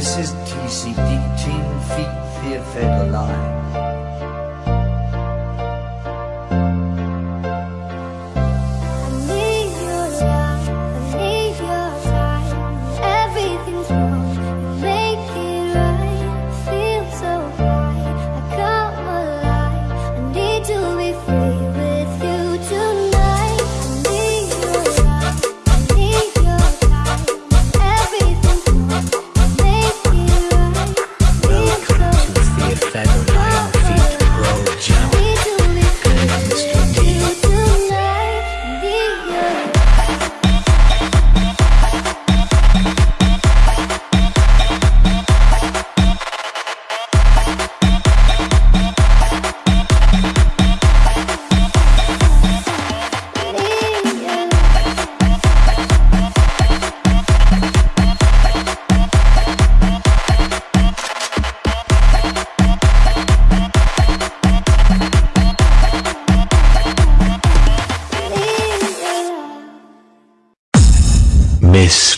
This is TCD, Teen Feet Fear Fatal Lie.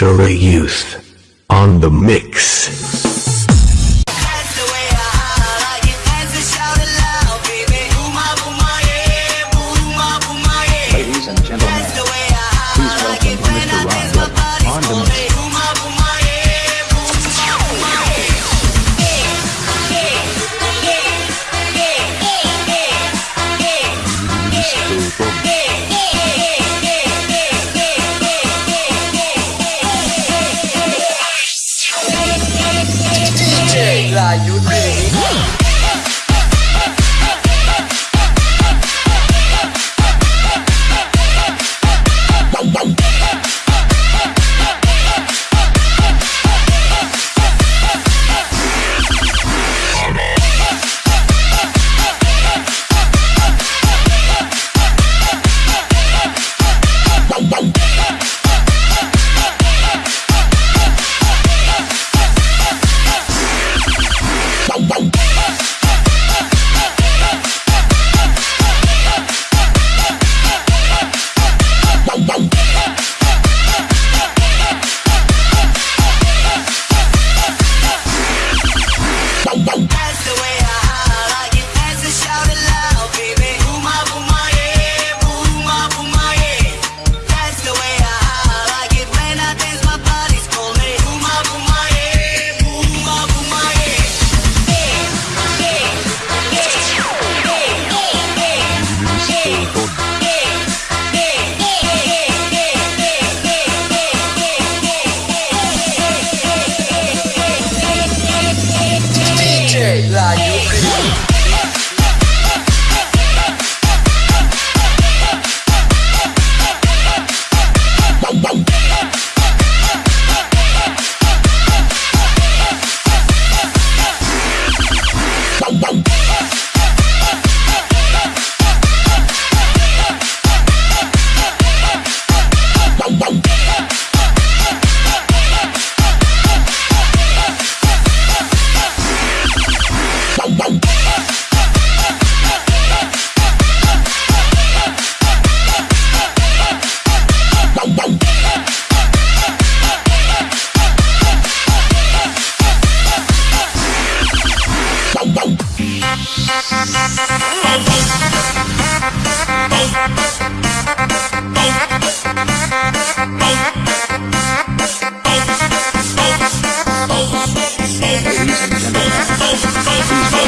Monster Youth on the mix.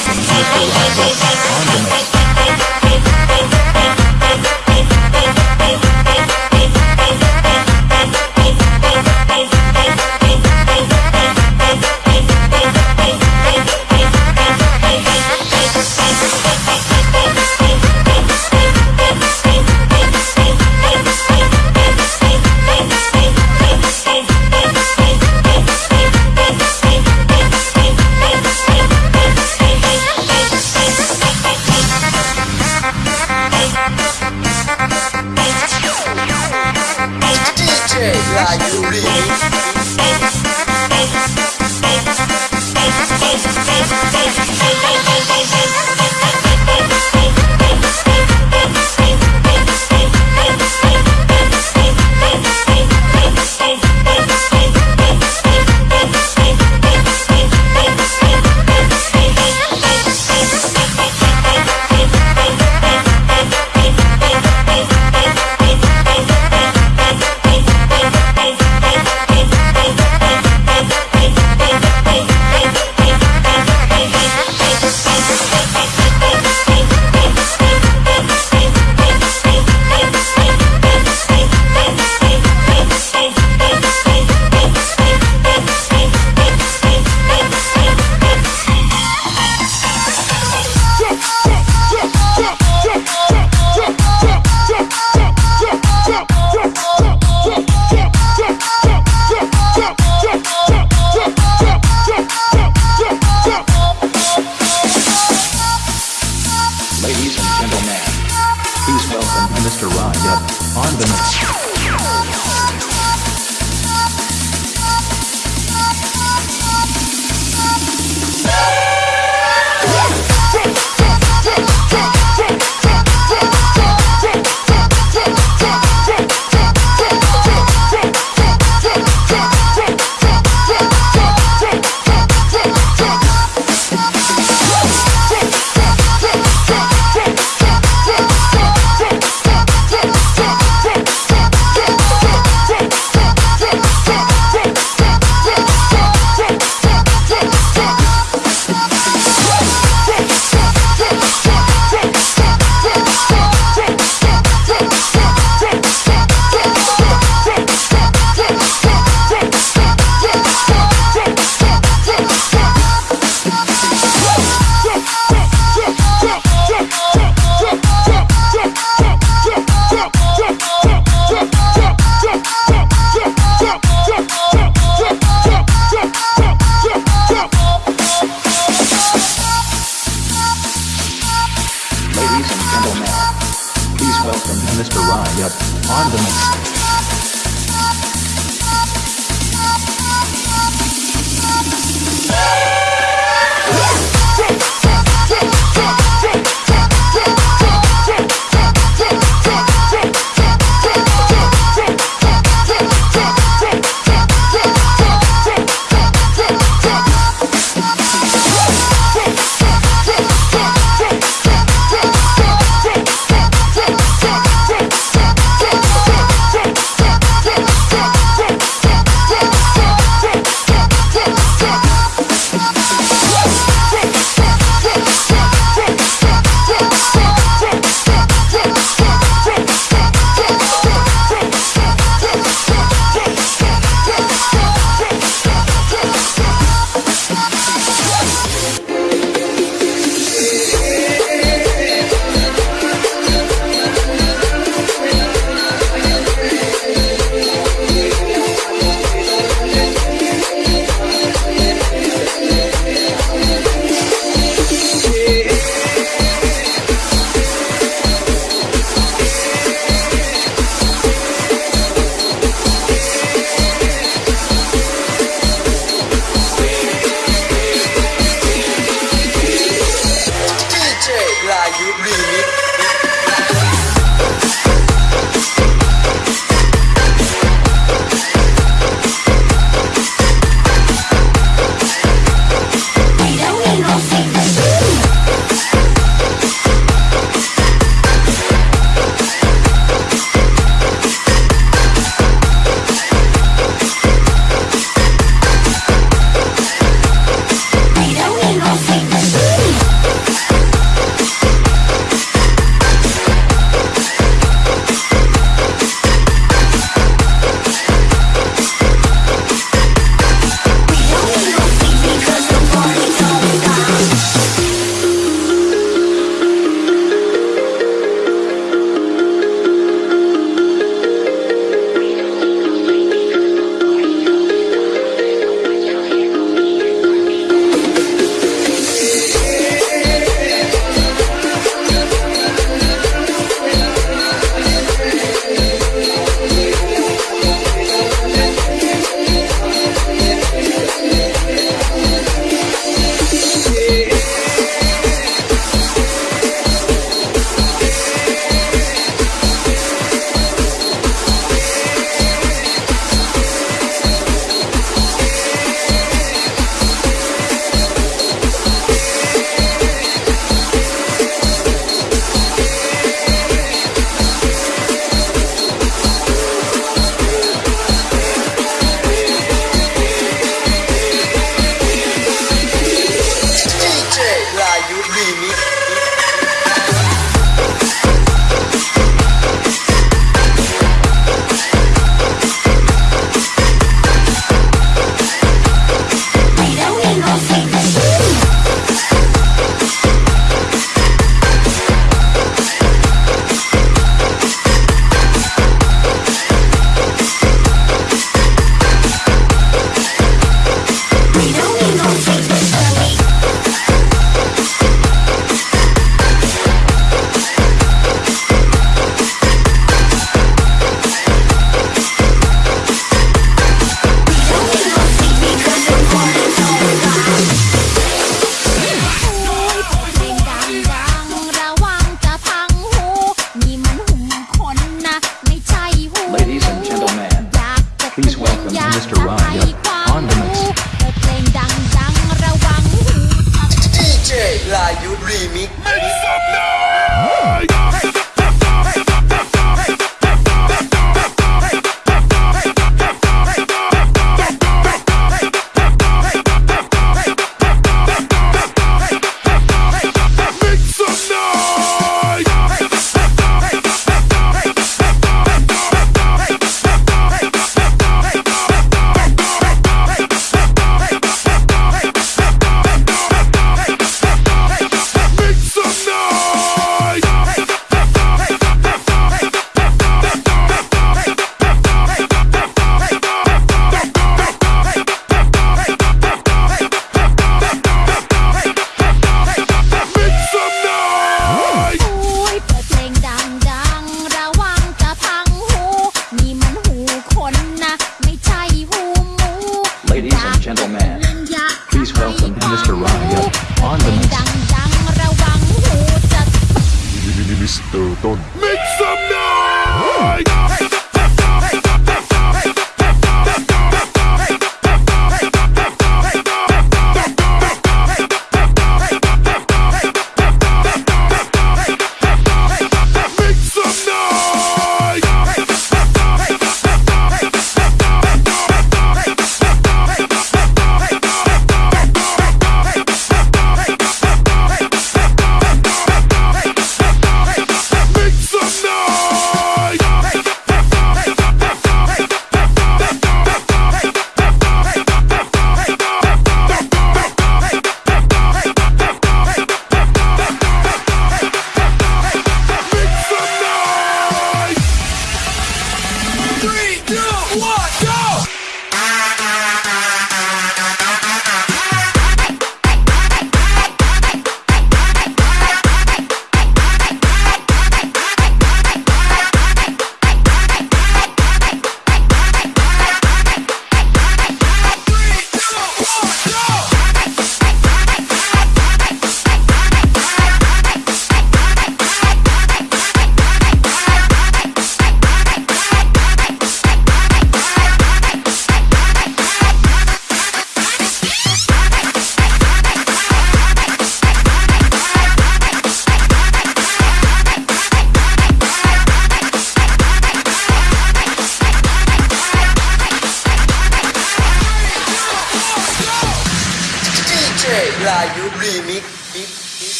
Condiment. Mr. Ryan on the.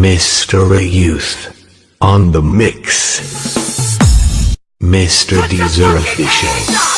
Mr. Youth. On the mix. Mr. Deezer Official.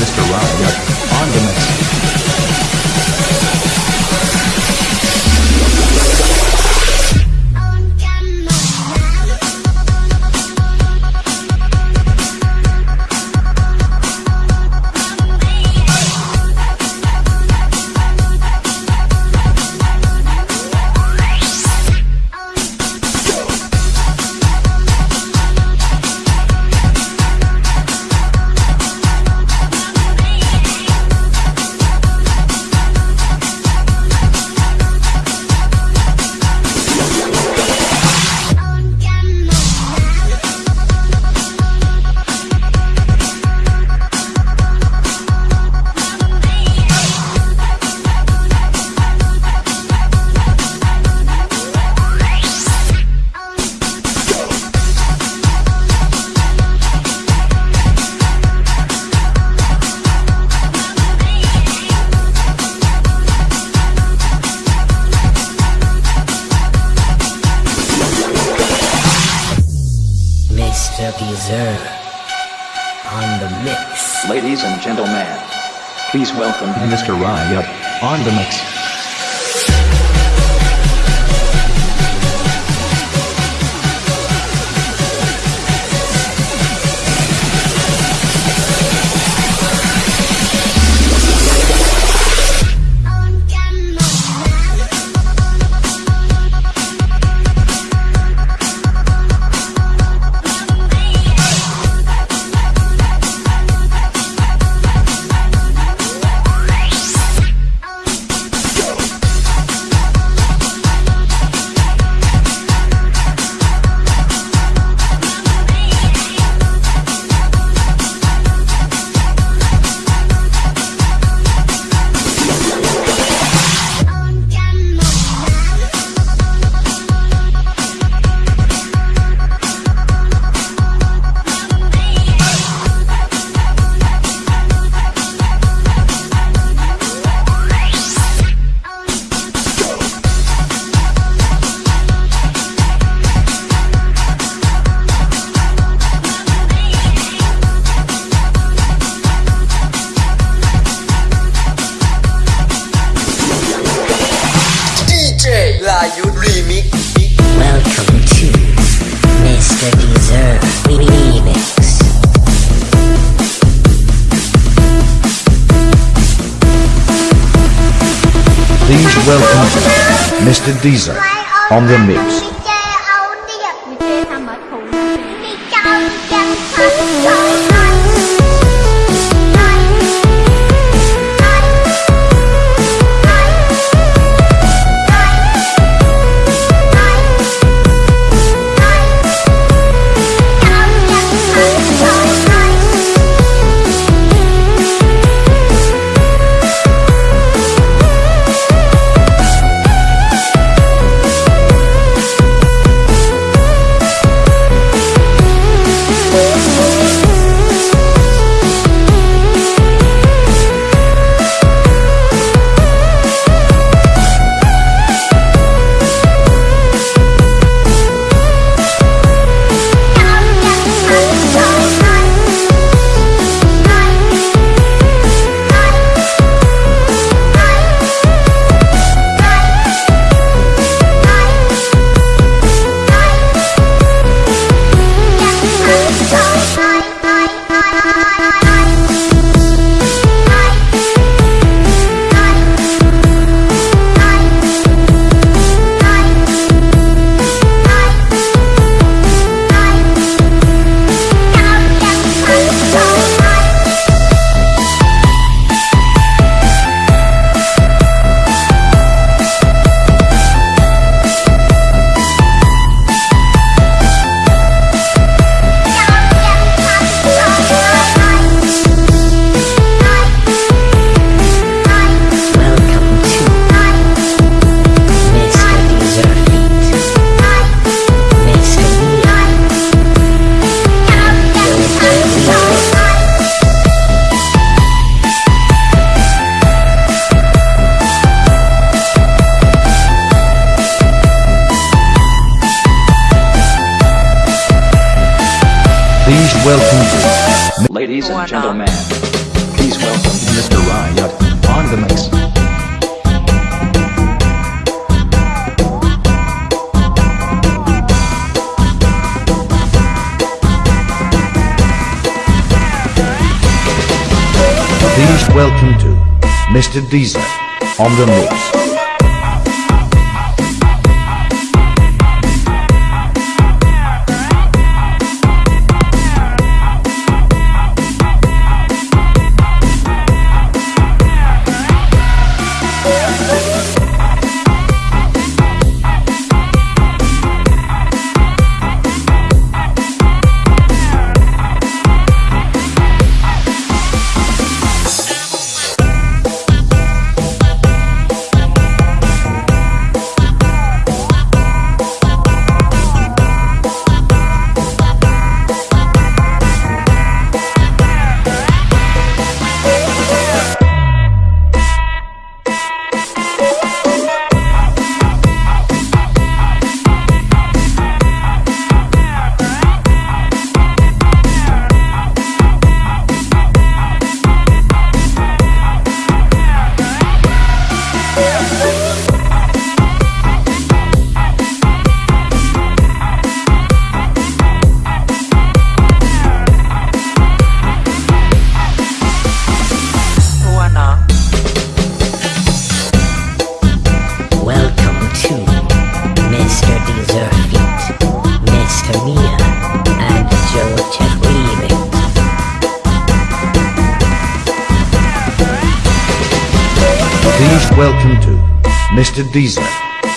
Mr. Riot on the mix. On the mix. Ladies and gentlemen, please welcome Mr. Riot on the mix. Diesel on the mix. Welcome to Mr. Deezer on the Mix. Deezer.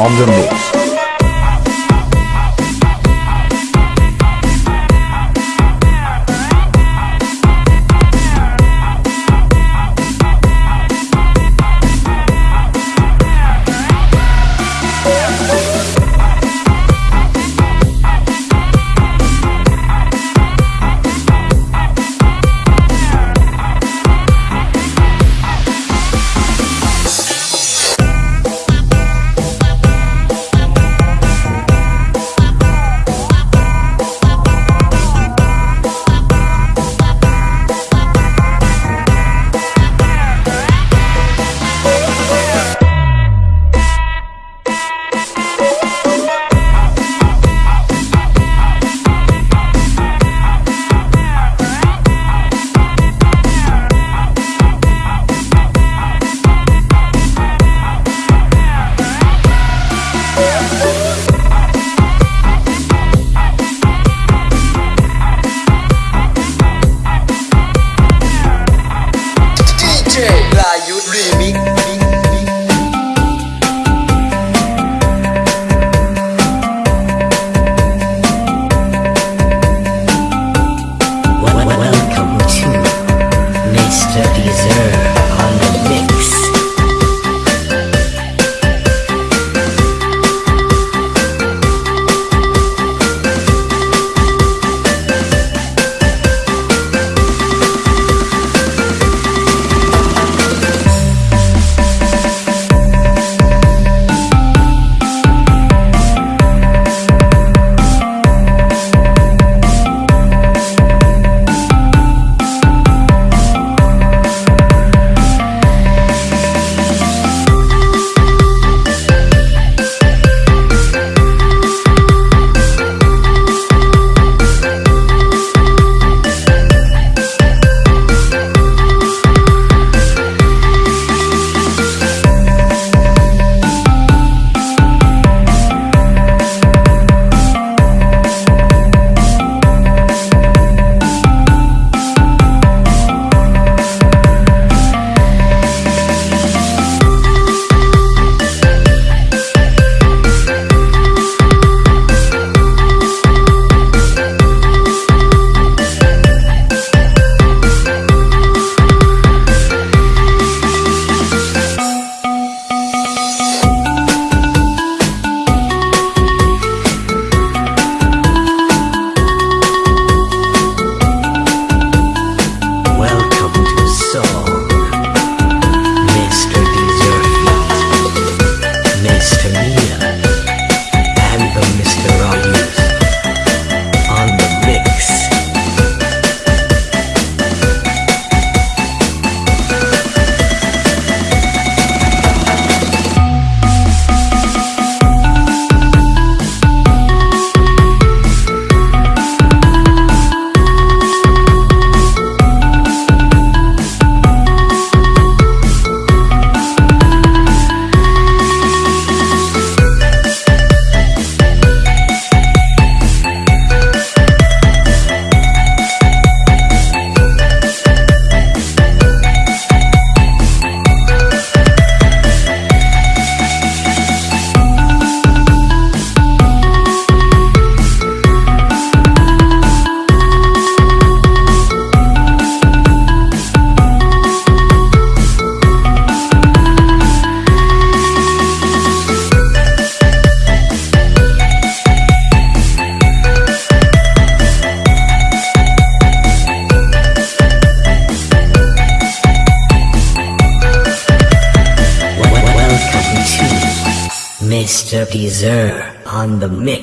On the move. On the mix.